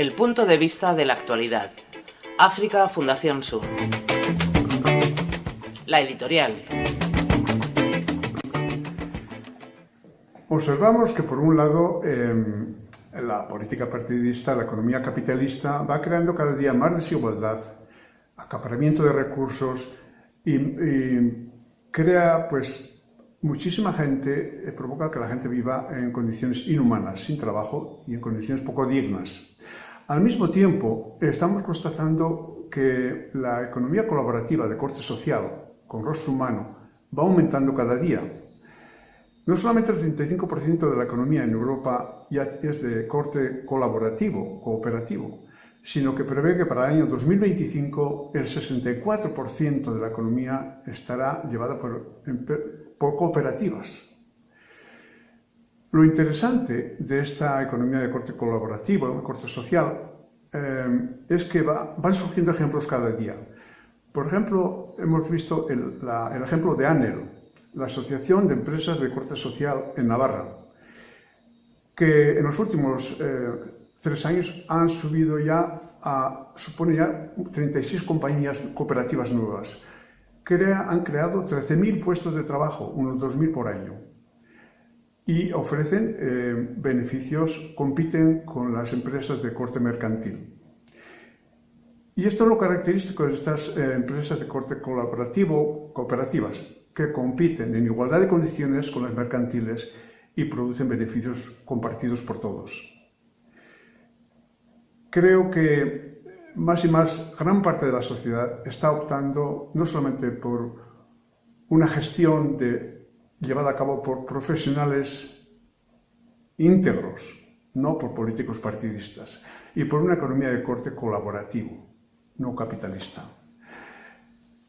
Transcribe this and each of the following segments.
El punto de vista de la actualidad. África Fundación Sur. La editorial. Observamos que por un lado eh, la política partidista, la economía capitalista va creando cada día más desigualdad, acaparamiento de recursos y, y crea pues muchísima gente, eh, provoca que la gente viva en condiciones inhumanas, sin trabajo y en condiciones poco dignas. Al mismo tiempo, estamos constatando que la economía colaborativa de corte social, con rostro humano, va aumentando cada día. No solamente el 35% de la economía en Europa ya es de corte colaborativo, cooperativo, sino que prevé que para el año 2025 el 64% de la economía estará llevada por, por cooperativas. Lo interesante de esta economía de corte colaborativo, de corte social, eh, es que va, van surgiendo ejemplos cada día. Por ejemplo, hemos visto el, ejemplo de ANEL, la Asociación de Empresas de Corte Social en Navarra, que en los últimos eh, tres años han subido ya a, supone ya 36 compañías cooperativas nuevas. Crea, han creado 13.000 puestos de trabajo, unos 2.000 por año y ofrecen eh, beneficios, compiten con las empresas de corte mercantil. Y esto es lo característico de estas eh, empresas de corte colaborativo, cooperativas, que compiten en igualdad de condiciones con las mercantiles y producen beneficios compartidos por todos. Creo que más y más gran parte de la sociedad está optando no solamente por una gestión de llevada a cabo por profesionales íntegros, no por políticos partidistas, y por una economía de corte colaborativo, no capitalista.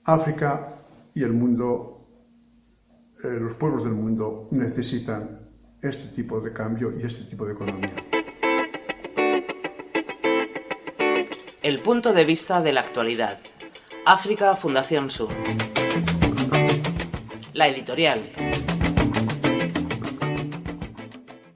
África y el mundo, eh, los pueblos del mundo necesitan este tipo de cambio y este tipo de economía. El punto de vista de la actualidad. África Fundación Sur. La editorial.